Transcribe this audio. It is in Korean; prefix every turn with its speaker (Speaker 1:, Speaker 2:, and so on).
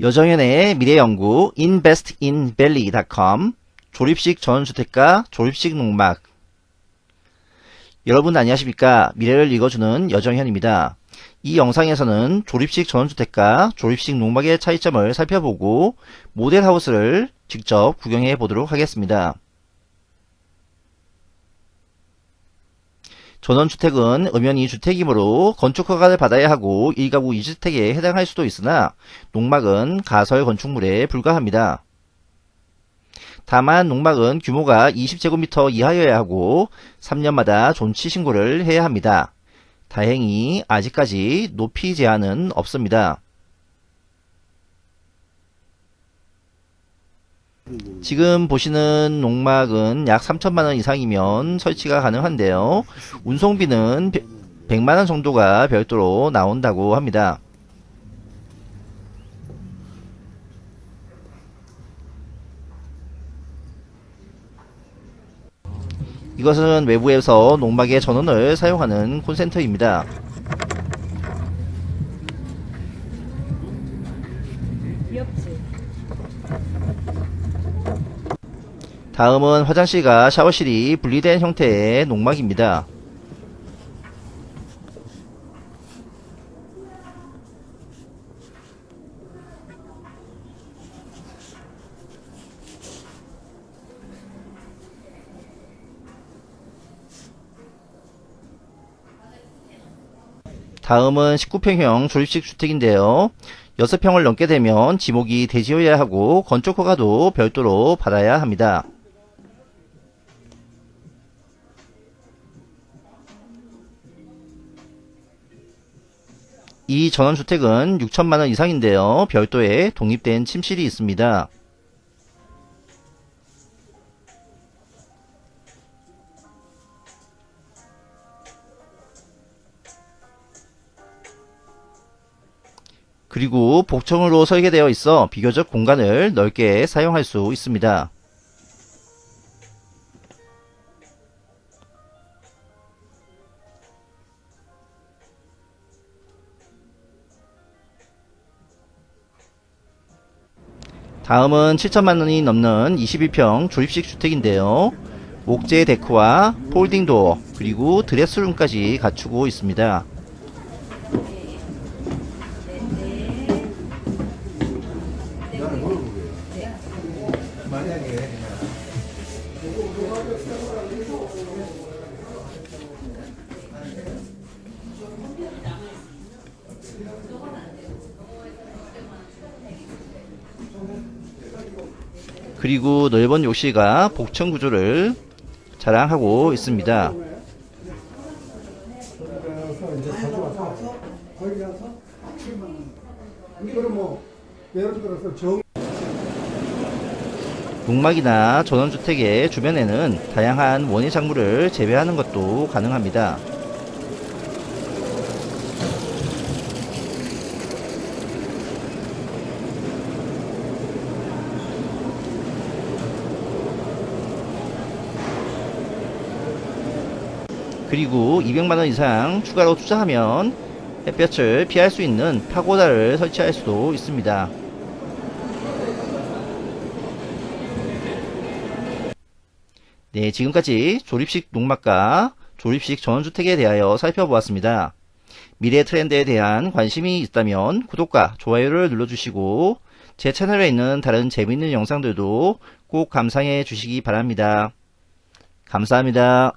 Speaker 1: 여정현의 미래연구 investinvalley.com 조립식 전원주택과 조립식 농막 여러분 안녕하십니까 미래를 읽어주는 여정현입니다. 이 영상에서는 조립식 전원주택과 조립식 농막의 차이점을 살펴보고 모델하우스를 직접 구경해 보도록 하겠습니다. 전원주택은 엄연히 주택이므로 건축허가를 받아야 하고 1가구 2주택에 해당할 수도 있으나 농막은 가설 건축물에 불과합니다. 다만 농막은 규모가 20제곱미터 이하여야 하고 3년마다 존치 신고를 해야 합니다. 다행히 아직까지 높이 제한은 없습니다. 지금 보시는 농막은 약 3천만원 이상이면 설치가 가능한데요. 운송비는 100만원 정도가 별도로 나온다고 합니다. 이것은 외부에서 농막의 전원을 사용하는 콘센트입니다. 다음은 화장실과 샤워실이 분리된 형태의 농막입니다. 다음은 19평형 조립식 주택인데요. 6평을 넘게 되면 지목이 대지어야 하고 건축허가도 별도로 받아야 합니다. 이 전원주택은 6천만원 이상인데요. 별도의 독립된 침실이 있습니다. 그리고 복층으로 설계되어 있어 비교적 공간을 넓게 사용할 수 있습니다. 다음은 7천만 원이 넘는 22평 조립식 주택인데요. 옥제 데크와 폴딩 도어 그리고 드레스룸까지 갖추고 있습니다. 그리고 넓은 욕실과 복층 구조를 자랑하고 있습니다.
Speaker 2: 그래서 이제 가져와서 거기 가서 7만 원. 이거는 뭐 예를 들어서 정
Speaker 1: 농막이나 전원주택의 주변에는 다양한 원예 작물을 재배하는 것도 가능합니다. 그리고 200만원 이상 추가로 투자하면 햇볕을 피할 수 있는 파고다를 설치할 수도 있습니다. 네, 지금까지 조립식 농막과 조립식 전원주택에 대하여 살펴보았습니다. 미래 트렌드에 대한 관심이 있다면 구독과 좋아요를 눌러주시고 제 채널에 있는 다른 재미있는 영상들도 꼭 감상해 주시기 바랍니다. 감사합니다.